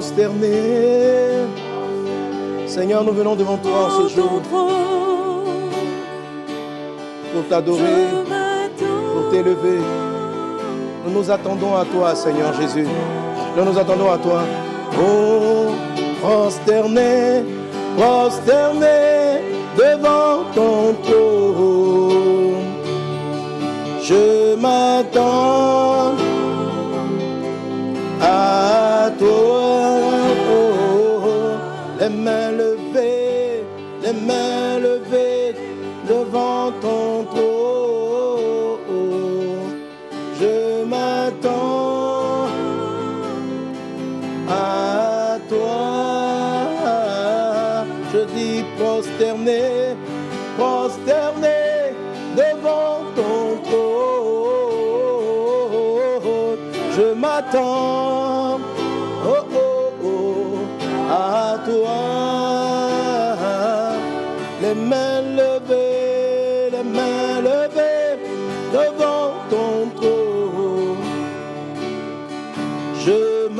prosterner. Seigneur, nous venons devant toi en ce jour pour t'adorer, pour t'élever. Nous nous attendons à toi, Seigneur Jésus. Nous nous attendons à toi. Oh, prosterner, prosterner devant ton trône. Je m'attends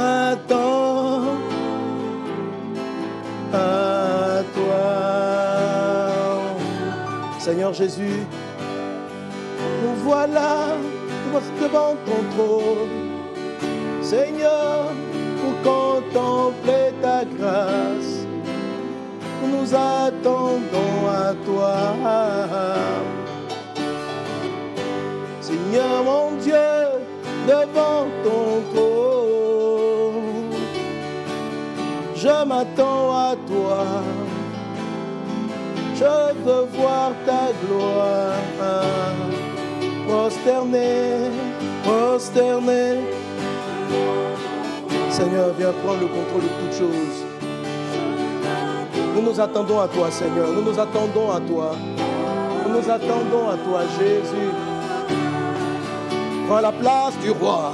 Je m'attends à toi. Seigneur Jésus, nous voilà devant ton trône. Seigneur, pour contempler ta grâce, nous attendons à toi. Seigneur mon Dieu, devant ton trône, je m'attends à toi. Je veux voir ta gloire. Prosterné, prosterné. Seigneur, viens prendre le contrôle de toutes choses. Nous nous attendons à toi, Seigneur. Nous nous attendons à toi. Nous nous attendons à toi, Jésus. Prends la place du roi.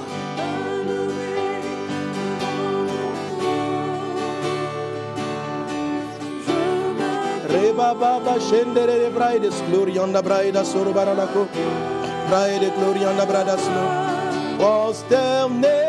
Reba baba shendere braides glory on the braida sorbaralako. Bride, glory on the bradas no. Was them name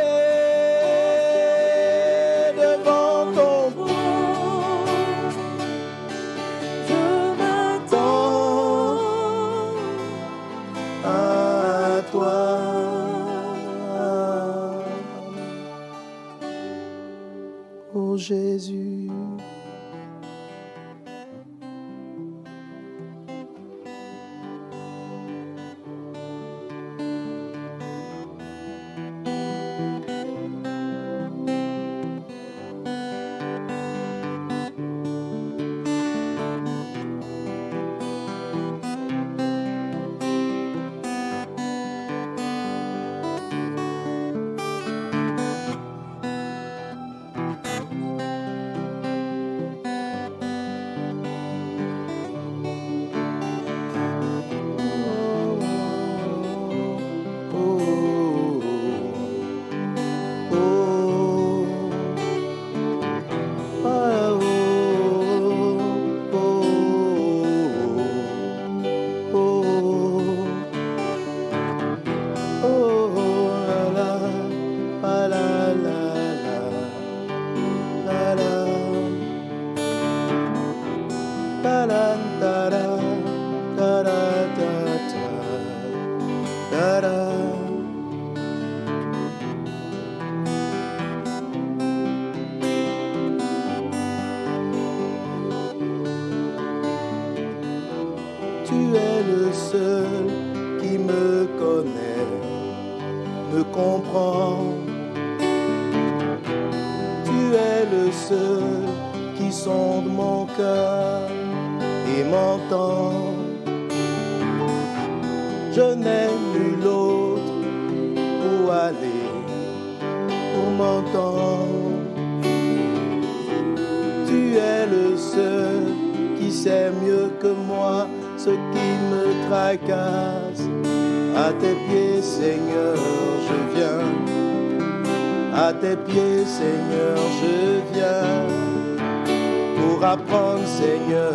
Seigneur,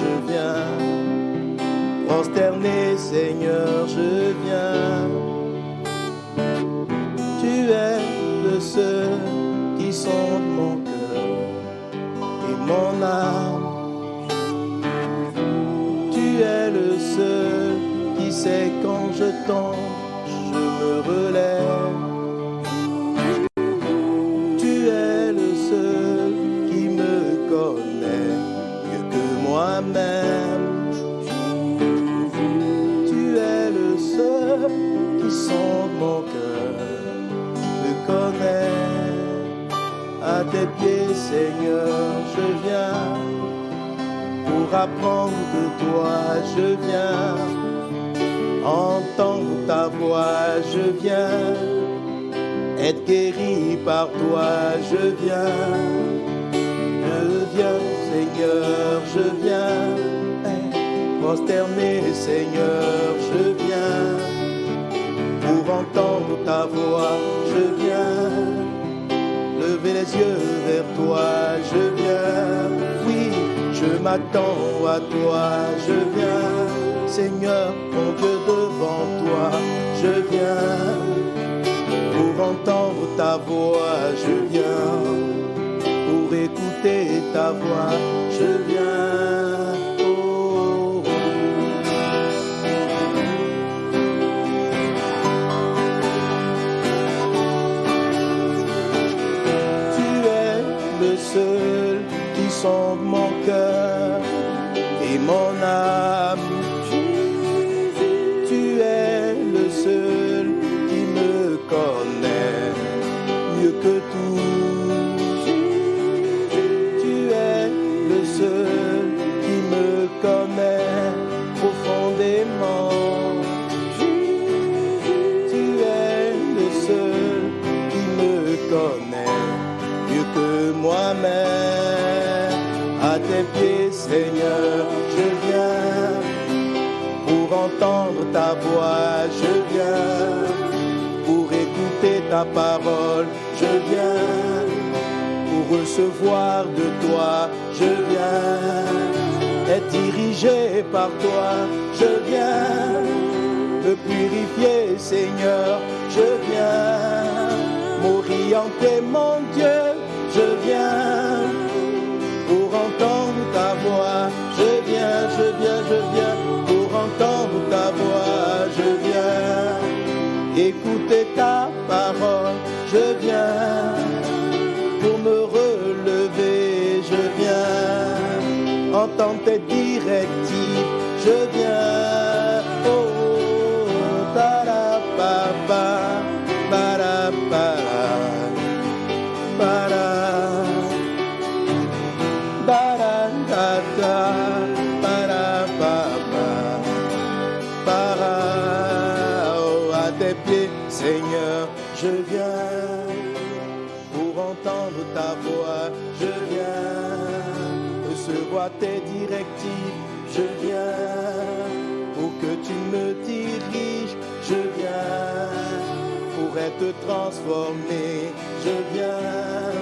je viens. Consterné, Seigneur, je viens. Tu es de ceux qui sont mon cœur et mon âme. Tu es le seul qui sait quand je tombe, je me relève. Seigneur, je viens pour apprendre de toi, je viens. Entendre ta voix, je viens être guéri par toi, je viens, je viens, Seigneur, je viens, prosterné, Seigneur, je viens. Pour entendre ta voix, je viens lever les yeux vers toi, je viens, oui, je m'attends à toi, je viens, Seigneur, mon Dieu, devant toi, je viens. Pour entendre ta voix, je viens. Pour écouter ta voix, je viens. Pieds, Seigneur, je viens pour entendre ta voix, je viens pour écouter ta parole, je viens pour recevoir de toi, je viens être dirigé par toi, je viens me purifier, Seigneur, je viens m'orienter, mon Dieu, je viens je viens être transformé, je viens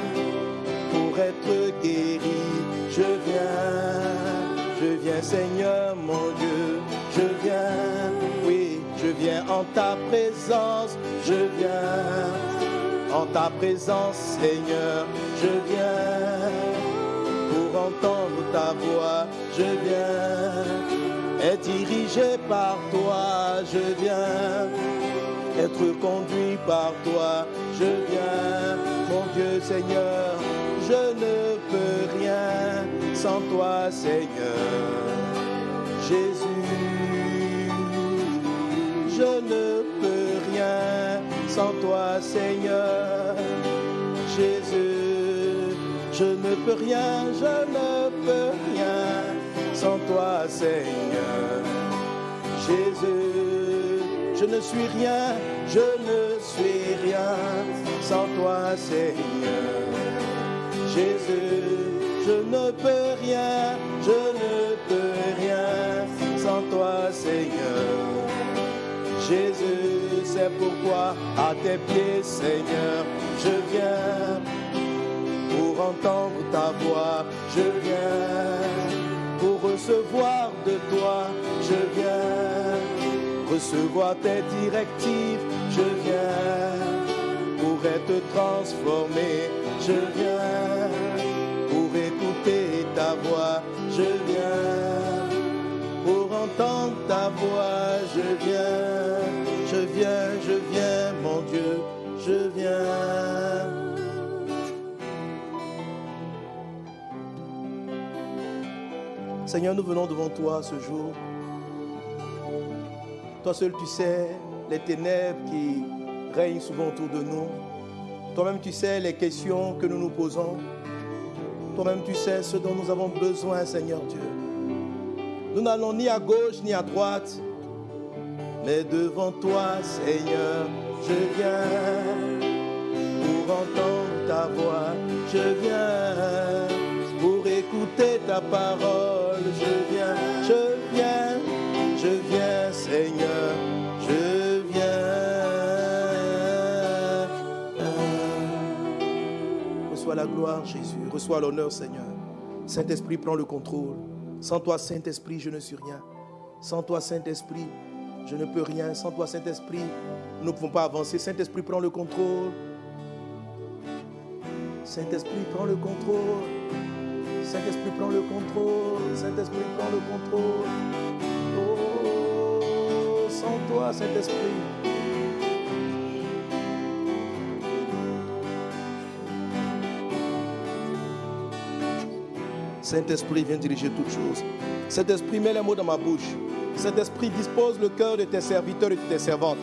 pour être guéri, je viens, je viens Seigneur mon Dieu, je viens, oui, je viens en ta présence, je viens en ta présence Seigneur, je viens pour entendre ta voix, je viens être dirigé par toi, je viens être conduit par toi, je viens, mon Dieu Seigneur, je ne peux rien sans toi Seigneur, Jésus, je ne peux rien sans toi Seigneur, Jésus, je ne peux rien, je ne peux rien sans toi Seigneur, Jésus, je ne suis rien, je ne suis rien. Sans toi Seigneur. Jésus, je ne peux rien, je ne peux rien. Sans toi Seigneur. Jésus, c'est pourquoi à tes pieds Seigneur, je viens. Pour entendre ta voix, je viens. Pour recevoir de toi, je viens recevoir tes directives. Je viens pour être transformé. Je viens pour écouter ta voix. Je viens pour entendre ta voix. Je viens, je viens, je viens, mon Dieu. Je viens. Seigneur, nous venons devant toi ce jour toi seul, tu sais les ténèbres qui règnent souvent autour de nous. Toi-même, tu sais les questions que nous nous posons. Toi-même, tu sais ce dont nous avons besoin, Seigneur Dieu. Nous n'allons ni à gauche ni à droite, mais devant toi, Seigneur, je viens pour entendre ta voix. Je viens pour écouter ta parole. Je Jésus. Reçois l'honneur, Seigneur. Saint-Esprit, prends le contrôle. Sans toi, Saint-Esprit, je ne suis rien. Sans toi, Saint-Esprit, je ne peux rien. Sans toi, Saint-Esprit, nous ne pouvons pas avancer. Saint-Esprit, prends le contrôle. Saint-Esprit, prends le contrôle. Saint-Esprit, prends le contrôle. Saint-Esprit, prends le contrôle. Oh, sans toi, Saint-Esprit. Saint-Esprit, viens diriger toutes choses. Saint-Esprit, mets les mots dans ma bouche. Saint-Esprit, dispose le cœur de tes serviteurs et de tes servantes.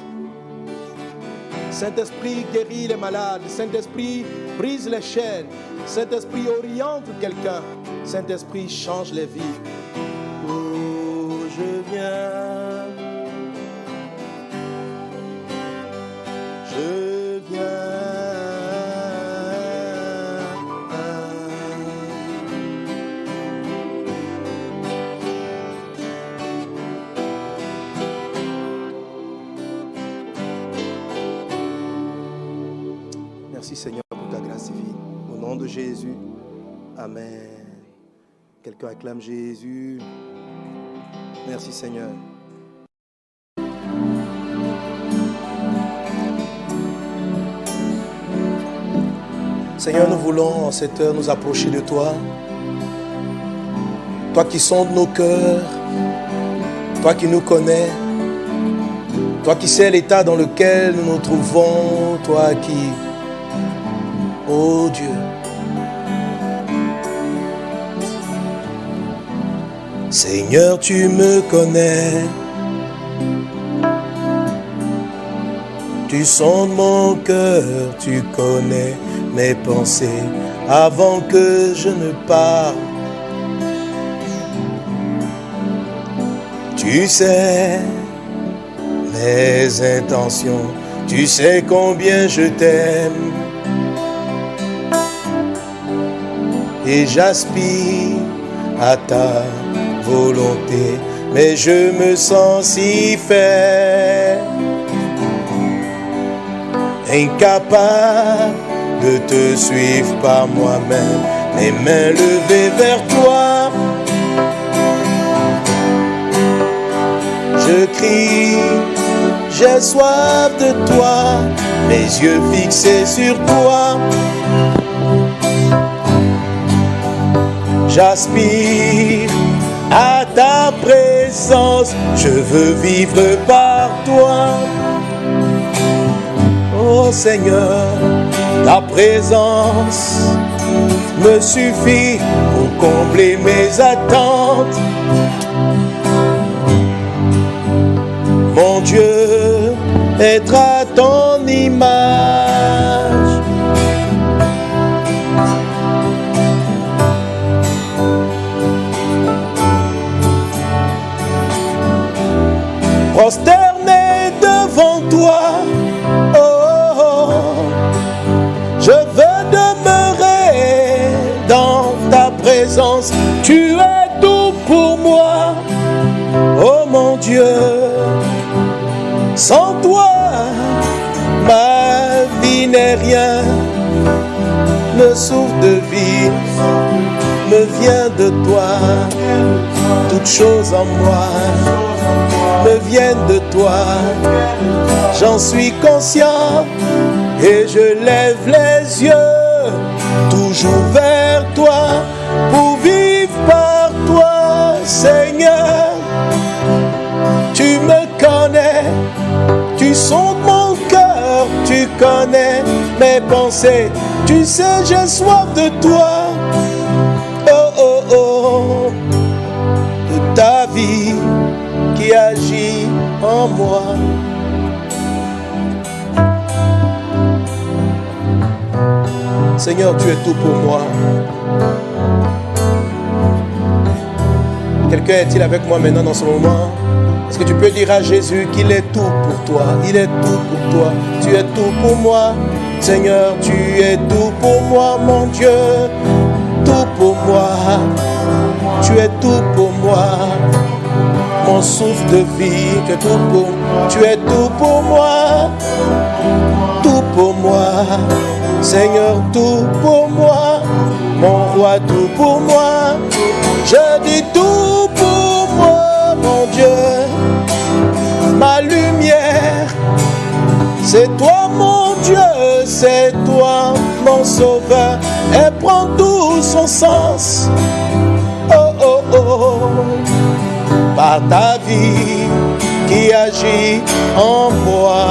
Saint-Esprit, guéris les malades. Saint-Esprit, brise les chaînes. Saint-Esprit, oriente quelqu'un. Saint-Esprit, change les vies. Oh, je viens. Jésus. Amen. Quelqu'un acclame Jésus. Merci Seigneur. Seigneur, nous voulons en cette heure nous approcher de toi. Toi qui sondes nos cœurs, toi qui nous connais, toi qui sais l'état dans lequel nous nous trouvons, toi qui, oh Dieu, Seigneur, tu me connais. Tu sondes mon cœur, tu connais mes pensées avant que je ne parle. Tu sais mes intentions, tu sais combien je t'aime. Et j'aspire à ta volonté, mais je me sens si faible, incapable de te suivre par moi-même, les mains levées vers toi. Je crie, j'ai soif de toi, mes yeux fixés sur toi. J'aspire à ta présence, je veux vivre par toi. Oh Seigneur, ta présence me suffit pour combler mes attentes. Mon Dieu, être à ton image. Prosterné devant toi. Oh, oh, oh. je veux demeurer dans ta présence. Tu es tout pour moi. Oh mon Dieu, sans toi, ma vie n'est rien. Le souffle de vie me vient de toi. Toutes choses en moi viennent de toi. J'en suis conscient et je lève les yeux toujours vers toi pour vivre par toi, Seigneur. Tu me connais, tu sondes mon cœur, tu connais mes pensées. Tu sais, j'ai soif de toi. Seigneur, tu es tout pour moi. Quelqu'un est-il avec moi maintenant dans ce moment? Est-ce que tu peux dire à Jésus qu'il est tout pour toi? Il est tout pour toi. Tu es tout pour moi. Seigneur, tu es tout pour moi, mon Dieu. Tout pour moi. Tu es tout pour moi. Mon souffle de vie, tu es tout pour. Tu es tout pour moi. Tout pour moi. Seigneur, tout pour moi. Mon roi, tout pour moi. Je dis tout pour moi, mon Dieu. Ma lumière, c'est toi, mon Dieu. C'est toi, mon sauveur. Elle prend tout son sens. Oh, oh, oh. Par ta vie qui agit en moi.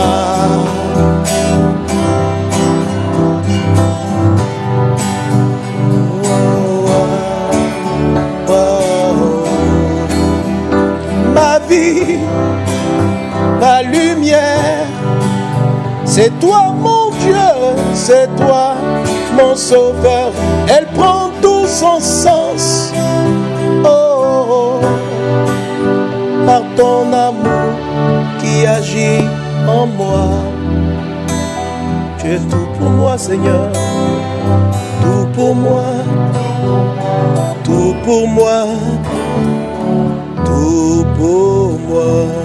Ma vie, ma lumière, c'est toi mon Dieu, c'est toi mon sauveur. Elle prend tout son sens. Ton amour qui agit en moi. Tu es tout pour moi, Seigneur. Tout pour moi. Tout pour moi. Tout pour moi.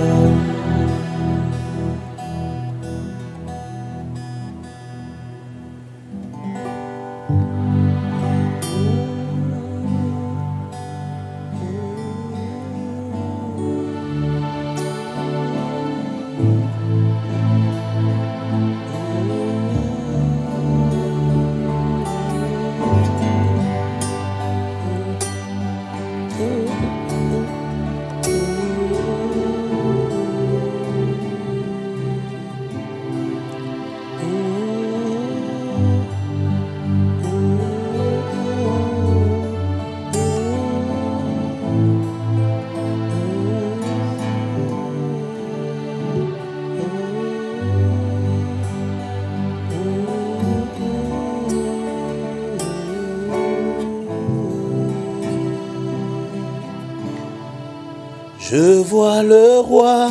Je vois le roi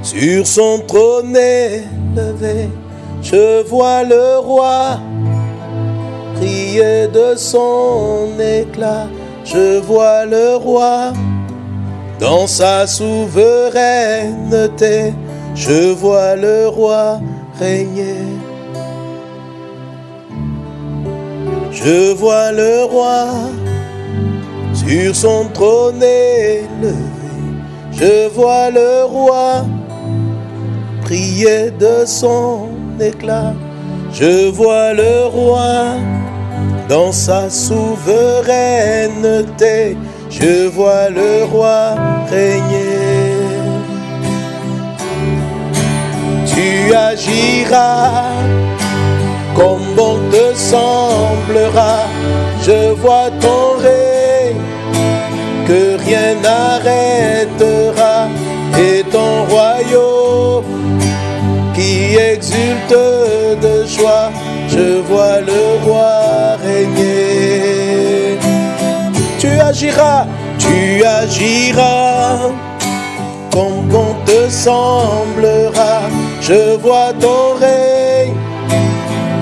sur son trône élevé. Je vois le roi crier de son éclat. Je vois le roi dans sa souveraineté. Je vois le roi régner. Je vois le roi sur son trône élevé. Je vois le roi prier de son éclat. Je vois le roi dans sa souveraineté. Je vois le roi régner. Tu agiras comme bon te semblera. Je vois ton que rien n'arrêtera et ton royaume qui exulte de joie. Je vois le roi régner. Tu agiras, tu agiras comme bon te semblera. Je vois ton règne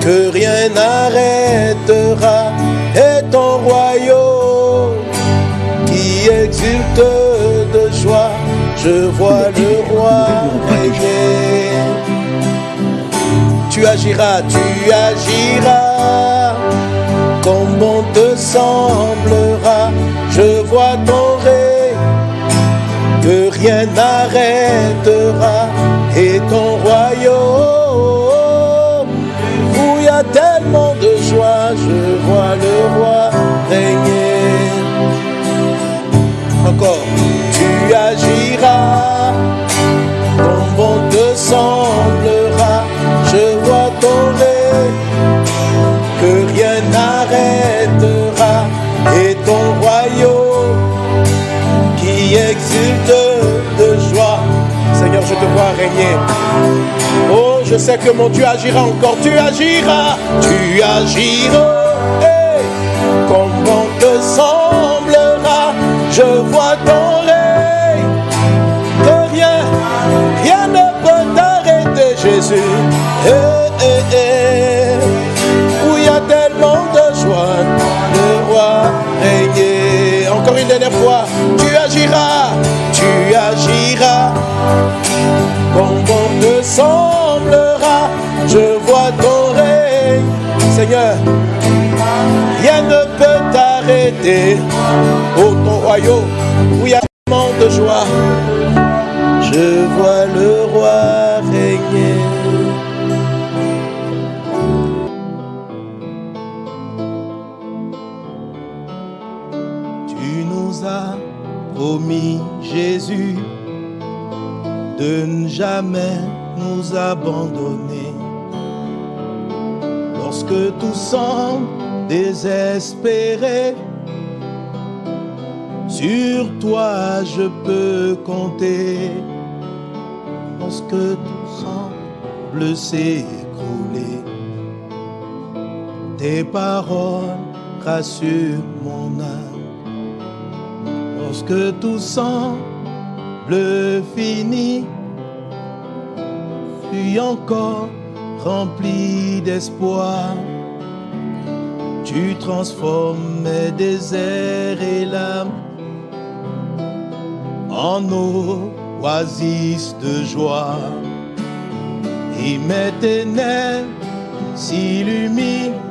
que rien n'arrêtera et ton royaume qui exulte de joie. Je vois le roi régner. Tu agiras, tu agiras comme bon te semblera. Je vois ton règne que rien n'arrêtera et ton royaume où il y a tellement de joie, je vois le roi régner. Agiras, comme bon te semblera, je ton règne, que rien n'arrêtera, et ton royaume qui exulte de joie. Seigneur, je te vois régner. Oh, je sais que mon Dieu agira encore. Tu agiras, tu agiras. Hey, comment te semblera Je vois ton règne. Jésus. Hey, hey, hey. Où il y a tellement de joie, le roi régner. Encore une dernière fois, tu agiras, tu agiras. Comment te semblera Je vois ton règne, Seigneur. Rien ne peut t'arrêter. Oh, ton royaume, où il y a tellement de joie. Je vois le roi Promis, Jésus, de ne jamais nous abandonner. Lorsque tout semble désespéré, sur toi je peux compter. Lorsque tout semble s'écrouler, tes paroles rassurent mon âme. Lorsque tout semble fini, puis encore rempli d'espoir. Tu transformes mes déserts et l'âme en oasis de joie. Et mes ténèbres s'illuminent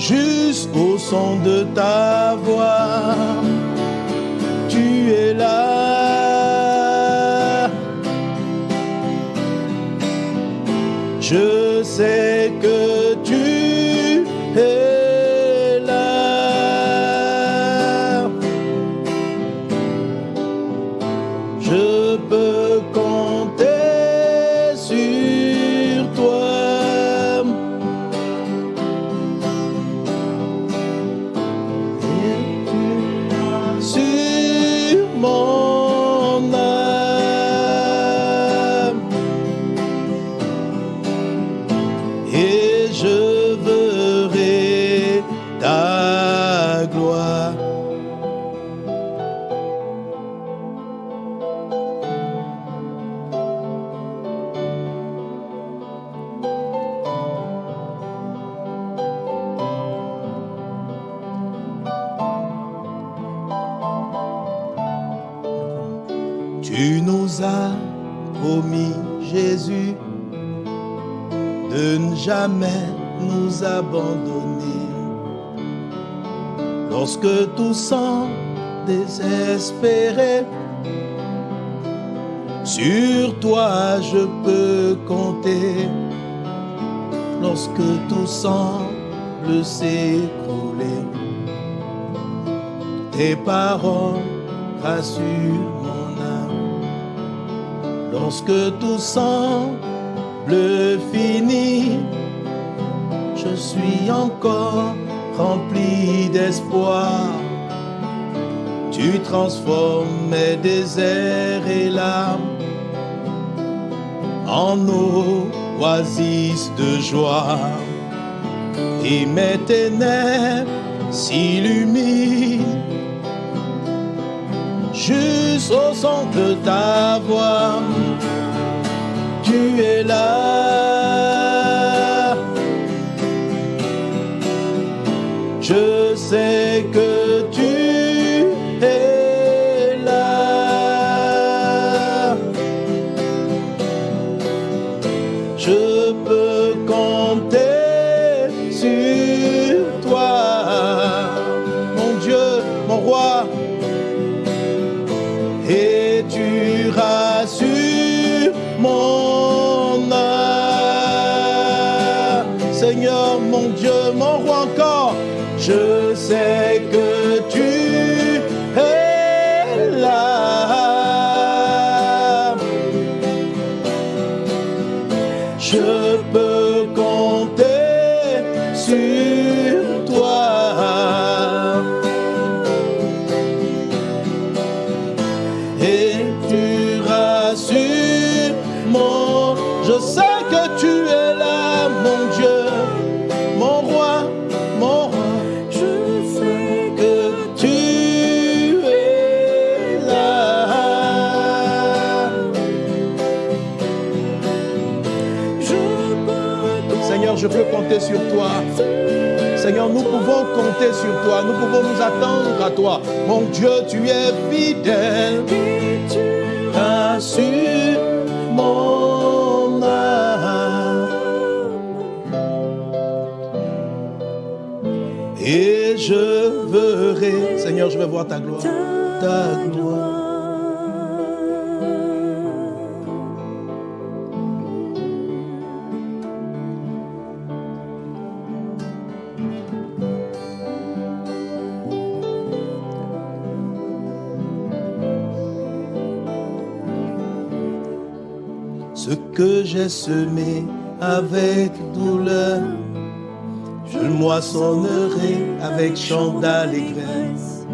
jusqu'au son de ta voix tu es là. Je sais que je peux compter. Lorsque tout semble s'écrouler, tes paroles rassurent mon âme. Lorsque tout semble fini, je suis encore rempli d'espoir. Tu transformes mes déserts et larmes en oasis de joie. Et mes ténèbres s'illuminent juste au son de ta voix. Tu es là. Je sais que compter sur toi. Nous pouvons nous attendre à toi. Mon Dieu, tu es fidèle. et tu mon âme. Et je verrai, Seigneur, je vais voir ta gloire. Ta gloire. Ce que j'ai semé avec douleur, je le moissonnerai avec chant d'allégresse.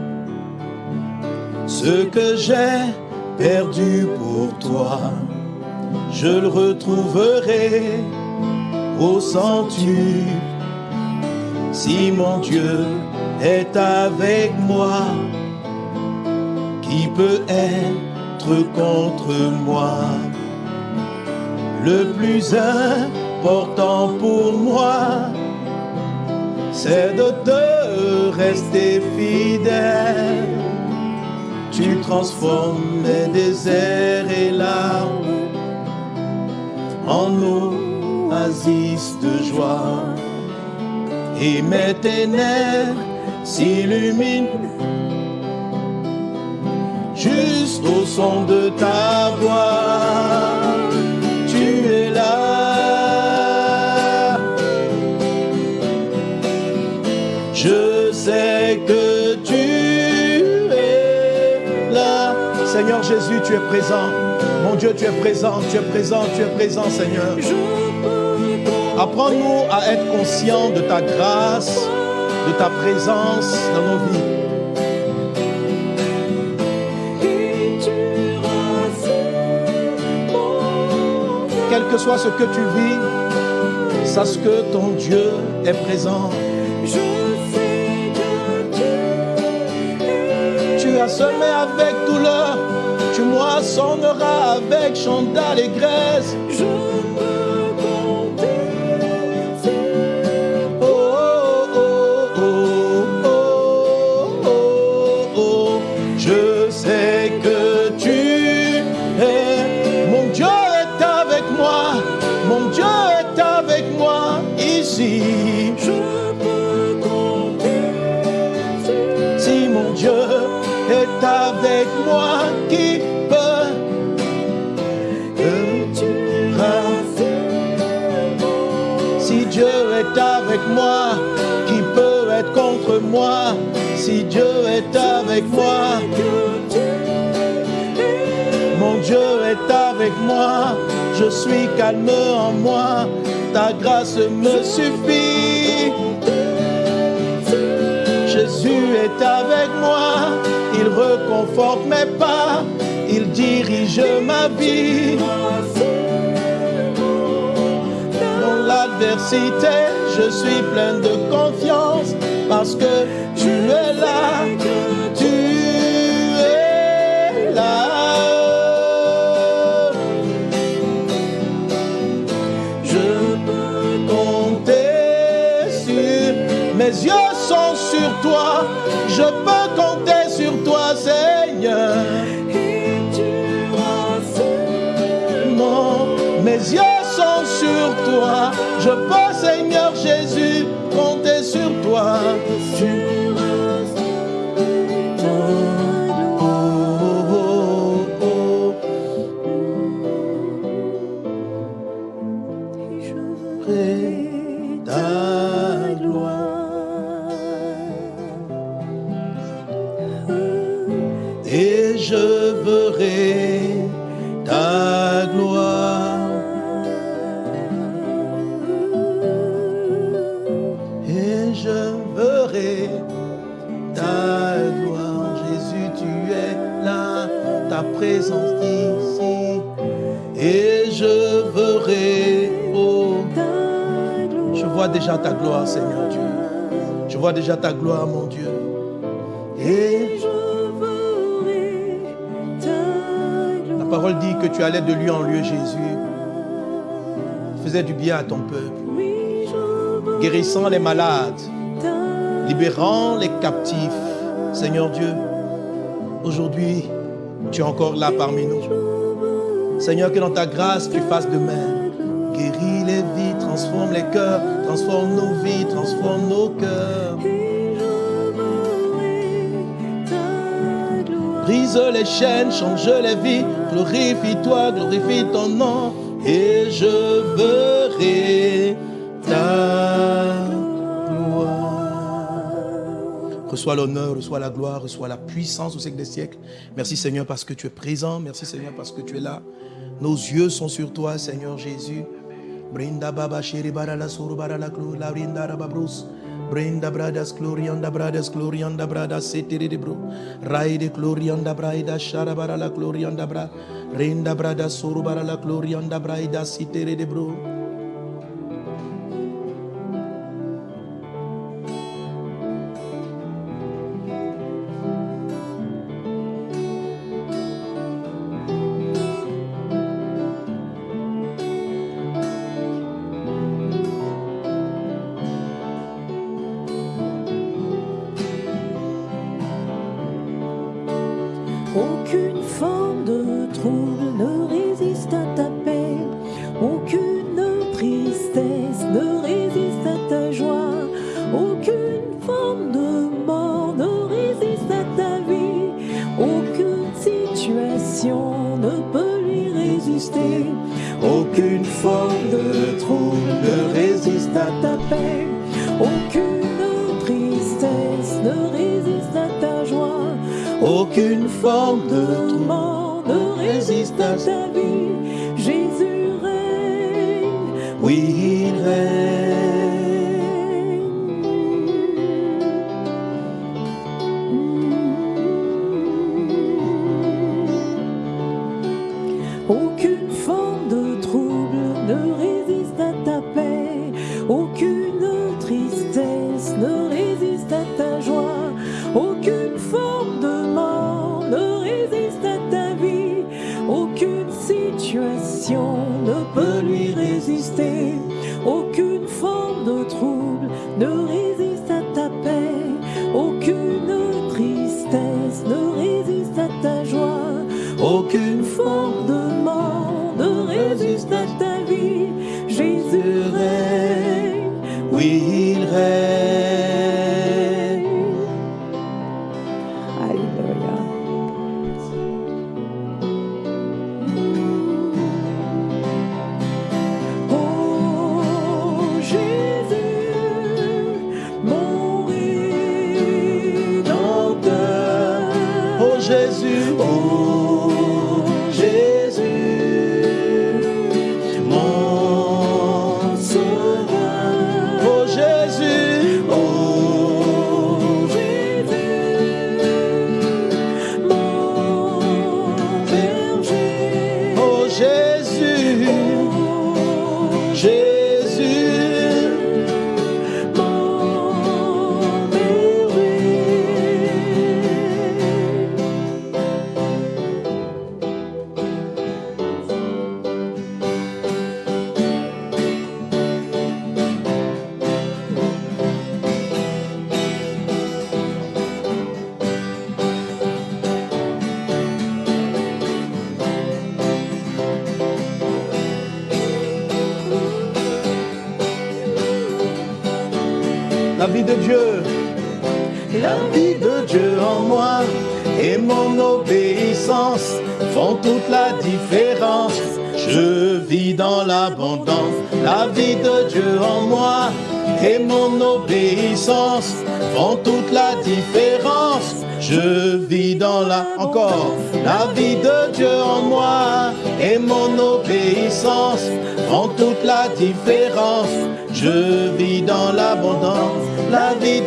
Ce que j'ai perdu pour toi, je le retrouverai au centuple. Si mon Dieu est avec moi, qui peut être contre moi? Le plus important pour moi, c'est de te rester fidèle. Tu transformes mes déserts et larmes en oasis de joie. Et mes ténèbres s'illuminent juste au son de ta voix. Es présent. Mon Dieu, tu es présent, tu es présent, tu es présent, Seigneur. Apprends-nous à être conscients de ta grâce, de ta présence dans nos vies. Quel que soit ce que tu vis, sache que ton Dieu est présent. Tu as semé avec douleur, tu moissonneras avec chant d'allégresse. Si Dieu est avec moi, mon Dieu est avec moi. Je suis calme en moi, ta grâce me suffit. Jésus est avec moi, il reconforte mes pas, il dirige ma vie. Dans l'adversité, je suis plein de confiance parce que tu es là, tu es là. Je peux compter sur mes yeux sont sur toi. Je peux compter sur toi, Seigneur. mes yeux sont sur toi. Je peux, sur toi. Déjà ta gloire, mon Dieu. Et la parole dit que tu allais de lieu en lieu, Jésus. Faisais du bien à ton peuple, guérissant les malades, libérant les captifs. Seigneur Dieu, aujourd'hui, tu es encore là parmi nous. Seigneur, que dans ta grâce, tu fasses de même. Guéris les vies, transforme les cœurs, transforme nos vies, transforme nos cœurs. Les chaînes, change les vies, glorifie-toi, glorifie ton nom, et je verrai ta gloire. Reçois l'honneur, reçois la gloire, reçois la puissance au siècle des siècles. Merci Seigneur parce que tu es présent, merci Seigneur parce que tu es là. Nos yeux sont sur toi, Seigneur Jésus. Brinda baba la Brenda brothers glory on the bradas glory on the bradas city de bro. Ride glory on the shara bara la glory on the bra. Rinda brothers suru bara la glory on the brida city de bro.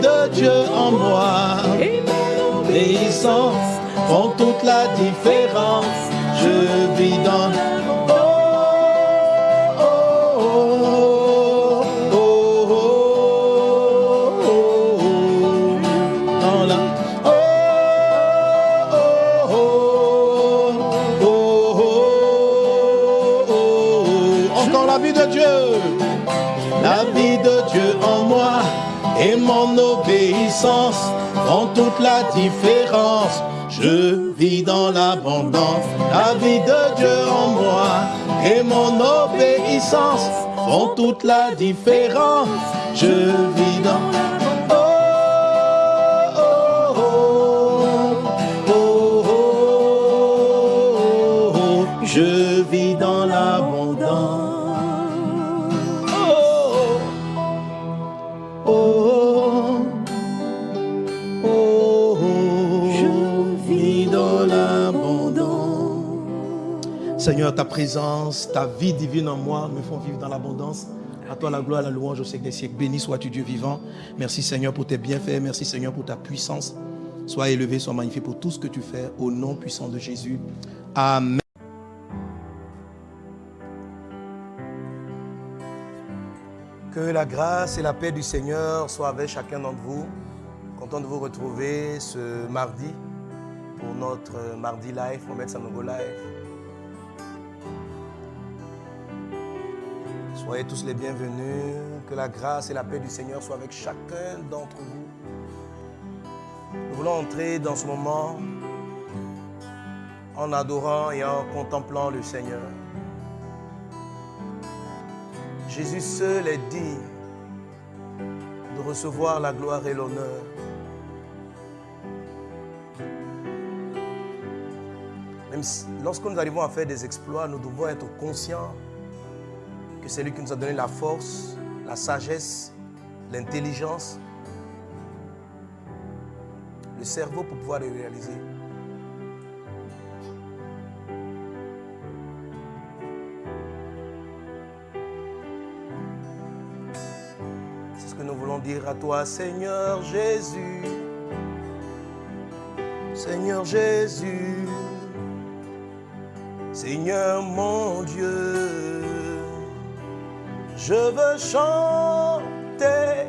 De Dieu en moi. Obéissance font toute la différence. Je vis dans font toute la différence. Je vis dans l'abondance, la vie de Dieu en moi et mon obéissance font toute la différence. Je vis dans Seigneur, ta présence, ta vie divine en moi me font vivre dans l'abondance. À toi la gloire, la louange au siècle des siècles. Béni sois-tu Dieu vivant. Merci Seigneur pour tes bienfaits. Merci Seigneur pour ta puissance. Sois élevé, sois magnifié pour tout ce que tu fais au nom puissant de Jésus. Amen. Que la grâce et la paix du Seigneur soient avec chacun d'entre vous. Content de vous retrouver ce mardi pour notre mardi live, Mohamed Sanogo live. Soyez tous les bienvenus. Que la grâce et la paix du Seigneur soient avec chacun d'entre vous. Nous voulons entrer dans ce moment en adorant et en contemplant le Seigneur. Jésus seul est digne de recevoir la gloire et l'honneur. Même lorsque nous arrivons à faire des exploits, nous devons être conscients que c'est lui qui nous a donné la force, la sagesse, l'intelligence, le cerveau pour pouvoir les réaliser. C'est ce que nous voulons dire à toi, Seigneur Jésus. Seigneur Jésus. Seigneur mon Dieu. Je veux chanter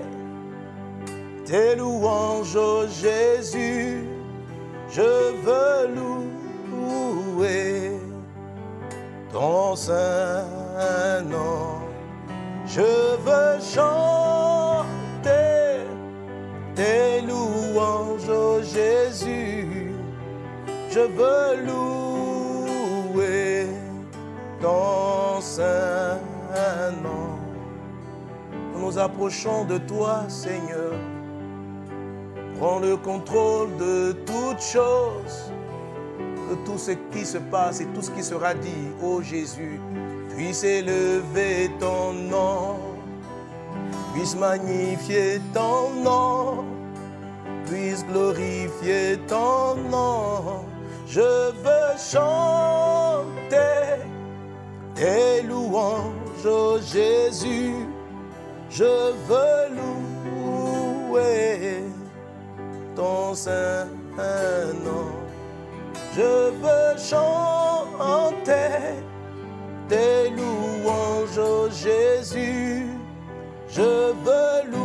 tes louanges, ô Jésus. Je veux louer ton saint nom. Je veux chanter tes louanges, ô Jésus. Je veux louer Approchons de toi, Seigneur. Prends le contrôle de toutes choses, de tout ce qui se passe et tout ce qui sera dit, ô Jésus. Puisse élever ton nom, puisse magnifier ton nom, puisse glorifier ton nom. Je veux chanter tes louanges, ô Jésus. Je veux louer ton saint nom. Je veux chanter tes louanges, Jésus. Je veux louer.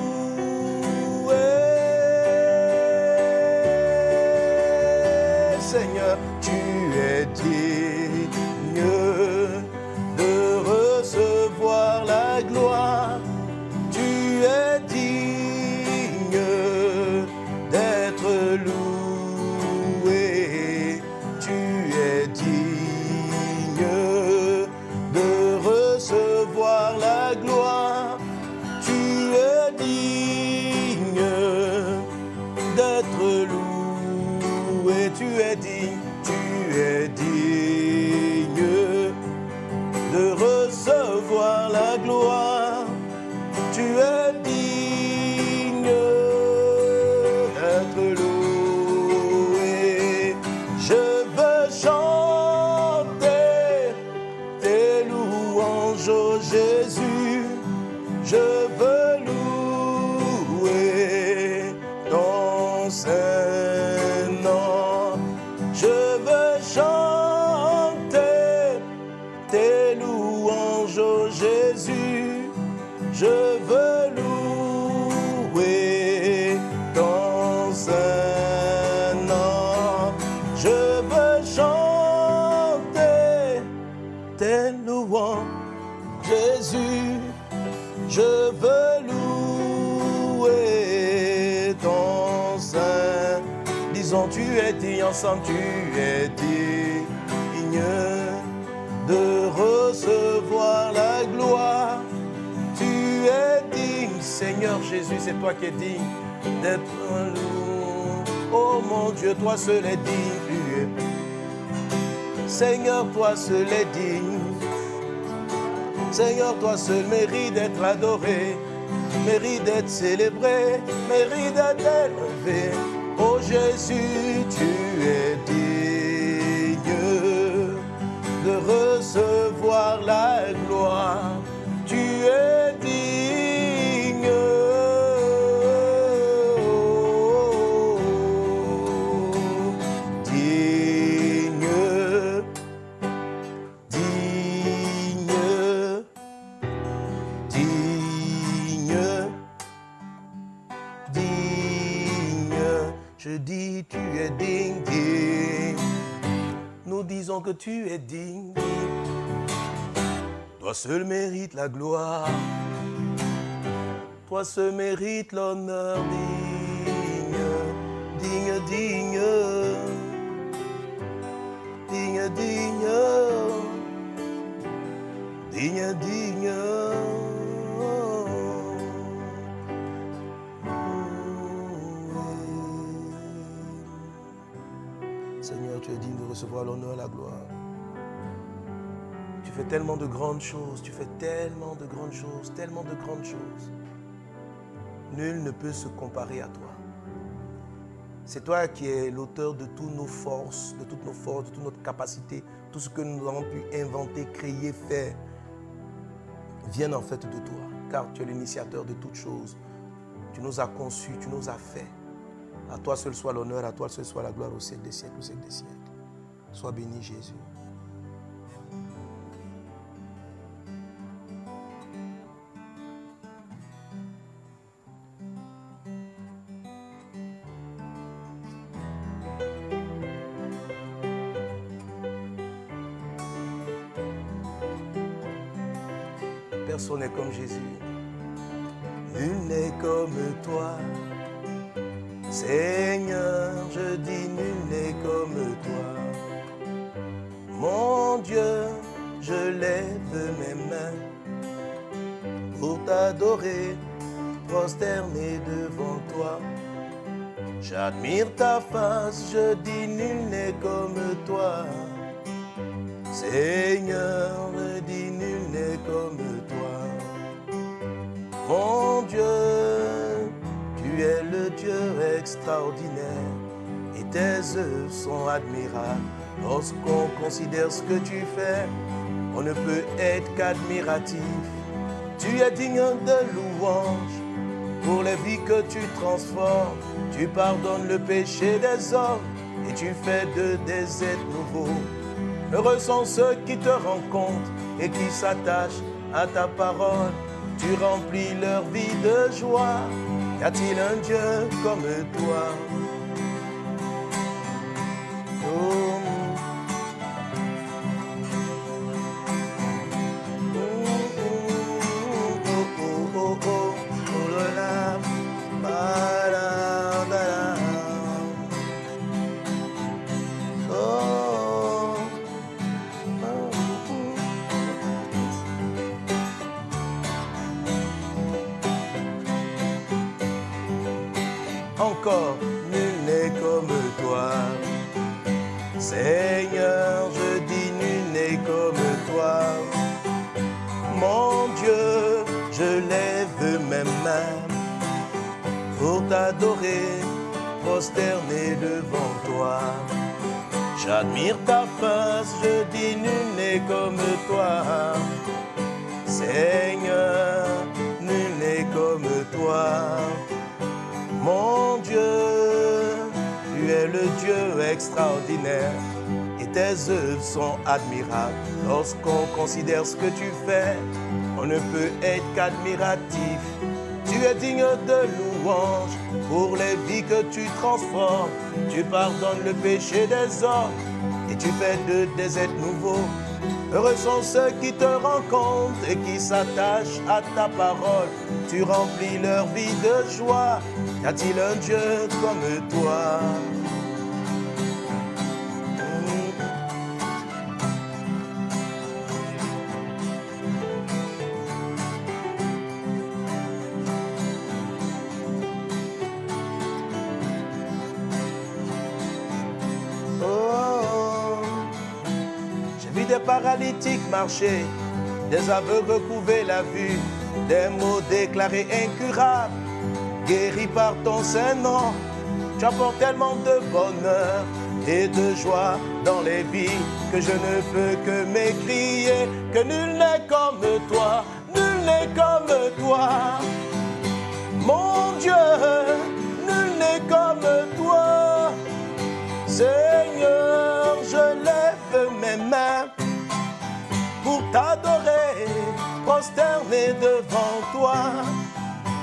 Ensemble, tu es digne de recevoir la gloire. Tu es digne, Seigneur Jésus, c'est toi qui es digne d'être un loup. Oh mon Dieu, toi seul est digne. Seigneur, toi seul est digne. Seigneur, toi seul mérite d'être adoré, mérite d'être célébré, mérite d'être élevé. Jésus, tu es digne de recevoir la Dis, tu es digne, digne. Nous disons que tu es digne, digne. Toi seul mérite la gloire. Toi seul mérite l'honneur digne, digne, digne, digne, digne, digne, digne. Digne de recevoir l'honneur et la gloire. Tu fais tellement de grandes choses, tu fais tellement de grandes choses, tellement de grandes choses. Nul ne peut se comparer à toi. C'est toi qui es l'auteur de toutes nos forces, de toutes nos forces, de toute notre capacité, tout ce que nous avons pu inventer, créer, faire, viennent en fait de toi, car tu es l'initiateur de toutes choses. Tu nous as conçus, tu nous as fait. À toi seul soit l'honneur, à toi seul soit la gloire au siècle des siècles, au siècle des siècles. Sois béni Jésus. Sont admirables. Lorsqu'on considère ce que tu fais, on ne peut être qu'admiratif. Tu es digne de louange pour les vies que tu transformes. Tu pardonnes le péché des hommes et tu fais de des êtres nouveaux. Heureux sont ceux qui te rencontrent et qui s'attachent à ta parole. Tu remplis leur vie de joie. Y a-t-il un Dieu comme toi? Admirables. Lorsqu'on considère ce que tu fais, on on ne peut être qu'admiratif. Tu es digne de louange pour les vies que tu transformes. Tu pardonnes le péché des hommes et tu fais de des êtres nouveaux. Heureux sont ceux qui te rencontrent et qui s'attachent à ta parole. Tu remplis leur vie de joie. Y a-t-il un Dieu comme toi? Paralytiques marcher, des aveugles retrouver la vue, des mots déclarés incurables, guéris par ton Saint-Nom. Tu apportes tellement de bonheur et de joie dans les vies que je ne peux que m'écrier que nul n'est comme toi, nul n'est comme toi. Mon Dieu, t'adorer, prosterner devant toi.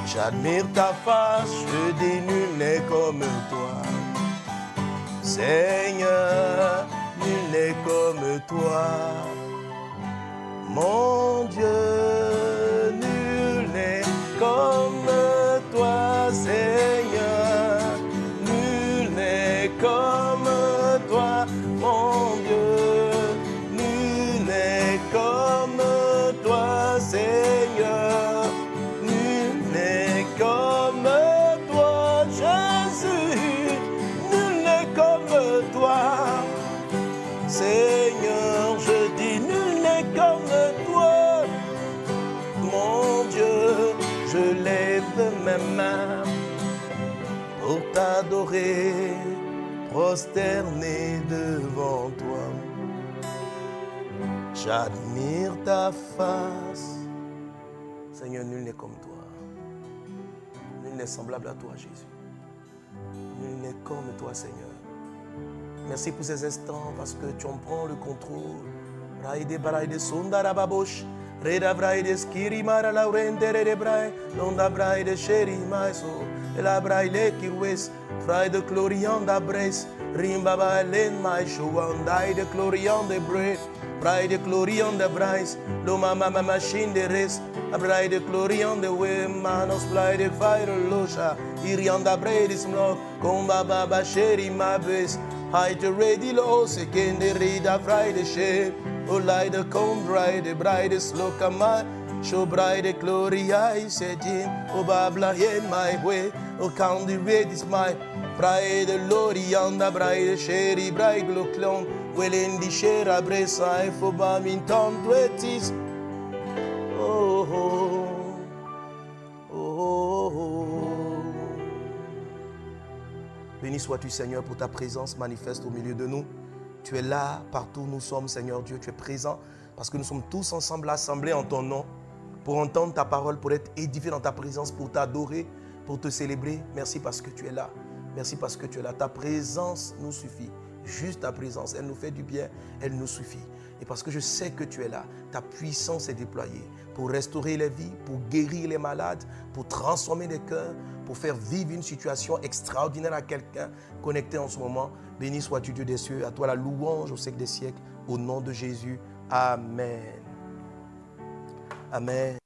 J'admire ta face, je dis nul n'est comme toi. Seigneur, nul n'est comme toi. Mon Dieu, nul n'est comme t'adorer, prosterner devant toi. J'admire ta face. Seigneur, nul n'est comme toi. Nul n'est semblable à toi, Jésus. Nul n'est comme toi, Seigneur. Merci pour ces instants parce que tu en prends le contrôle. Londa. la braile kirwes frai de glorian da bres rimbaba len mai shuan dai de glorian de bres brai de glorian de bres lo mama mama shin de res a de glorian de we manos brai de fire losa irian da bres mlo com baba ba sheri mabes hai de ready lo se ken de rida frai de she o lai de com brai de brai de slokamai Show bride gloria I said in. O babla in my way. O count the ready my. Bride lorianda bride sheri bride glo clon. Well in the ifo ba min ton twenties. Oh oh oh oh. Béni sois-tu, Seigneur, pour ta présence manifeste au milieu de nous. Tu es là, partout où nous sommes, Seigneur Dieu. Tu es présent parce que nous sommes tous ensemble assemblés en ton nom pour entendre ta parole, pour être édifiés dans ta présence, pour t'adorer, pour te célébrer. Merci parce que tu es là. Merci parce que tu es là. Ta présence nous suffit. Juste ta présence, elle nous fait du bien, elle nous suffit. Et parce que je sais que tu es là, ta puissance est déployée pour restaurer les vies, pour guérir les malades, pour transformer les cœurs, pour faire vivre une situation extraordinaire à quelqu'un connecté en ce moment. Béni sois-tu Dieu des cieux, à toi la louange au siècle des siècles, au nom de Jésus. Amen. Amen.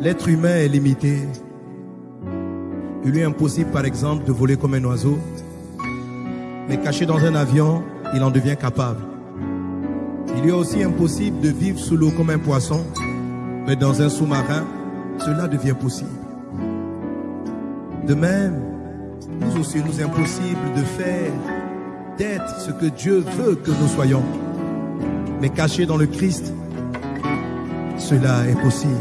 L'être humain est limité. Il lui est impossible, par exemple, de voler comme un oiseau. Mais caché dans un avion, il en devient capable. Il lui est aussi impossible de vivre sous l'eau comme un poisson. Mais dans un sous-marin, cela devient possible. De même, nous aussi, nous impossible de faire, d'être ce que Dieu veut que nous soyons. Mais caché dans le Christ, cela est possible.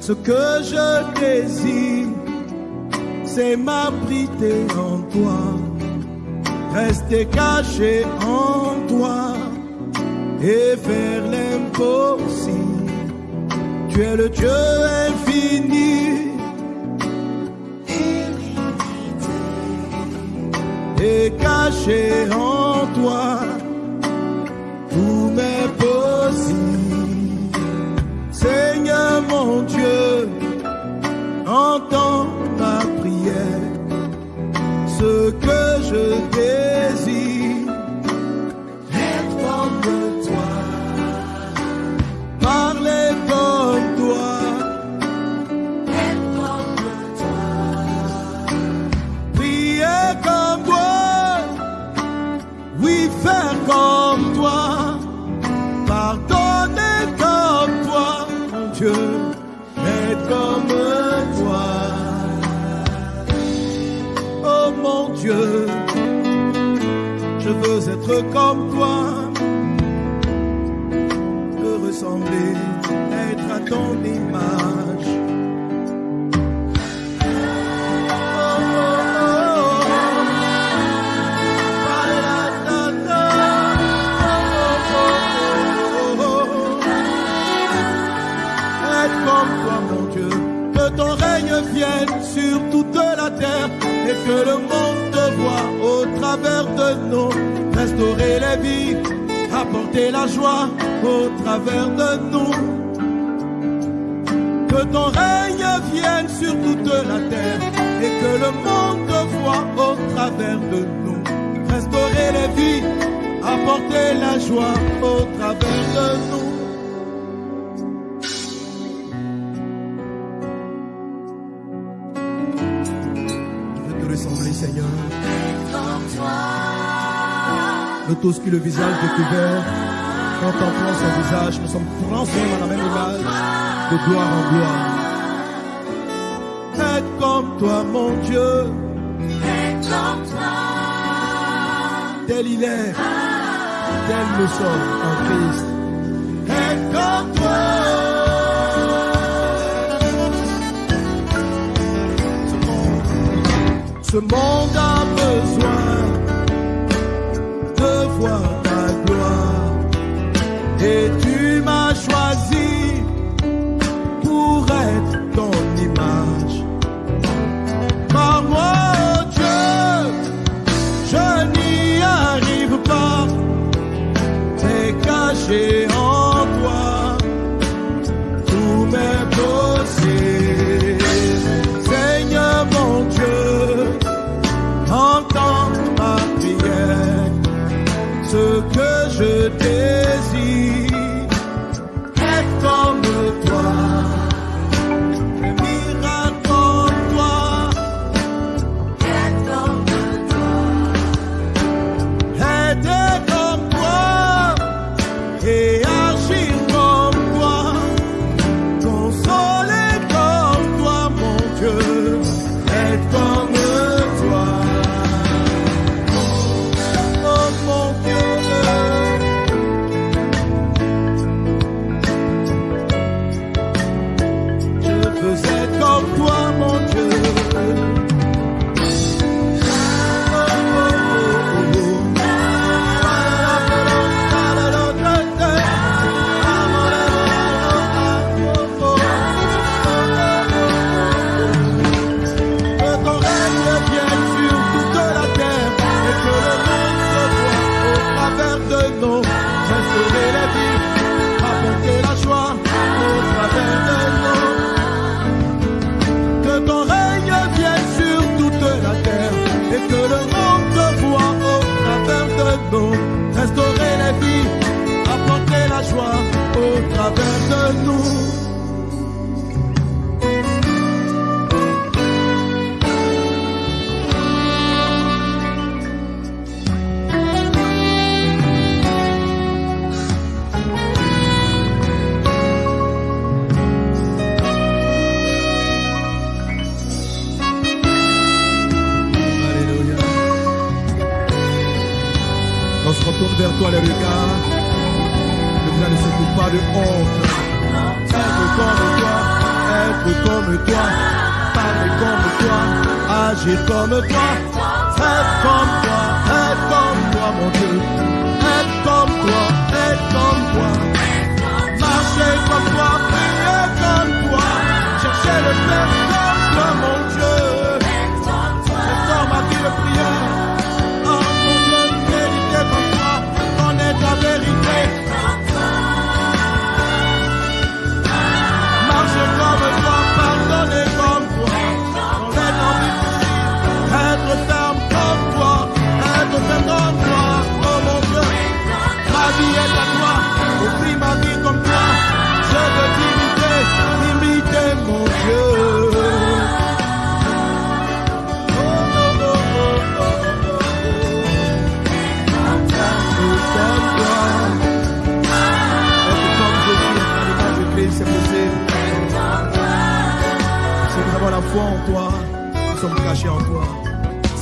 Ce que je désire, c'est m'abriter en toi, rester caché en toi et faire l'impossible. Tu es le Dieu infini. Et caché en toi, tout m'est possible. Seigneur mon Dieu, être comme toi. Te ressembler, être à ton image. Ton règne vienne sur toute la terre et que le monde te voit au travers de nous, restaurer les vies, apporter la joie au travers de nous. Que ton règne vienne sur toute la terre et que le monde te voit au travers de nous. Restaurer les vies, apporter la joie au travers de nous. Nous tous qui le visage découvert, contemplant son visage, nous sommes transformés dans la même image, de gloire en gloire. Être comme toi, mon Dieu, tel il est, tel nous sommes en Christ. Être comme toi. Ce monde a besoin Et tu m'as choisi pour être ton image. Par moi, oh Dieu, je n'y arrive pas. C'est caché toi les regards, ne vous ne surtout pas de honte. Être comme toi, être comme toi, parler comme toi, agir comme toi, être comme toi, être comme toi, mon Dieu. Être comme toi, être comme toi,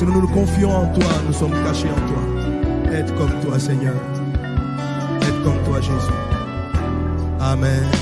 Si nous nous confions en toi, nous sommes cachés en toi. Être comme toi, Seigneur. Être comme toi, Jésus. Amen.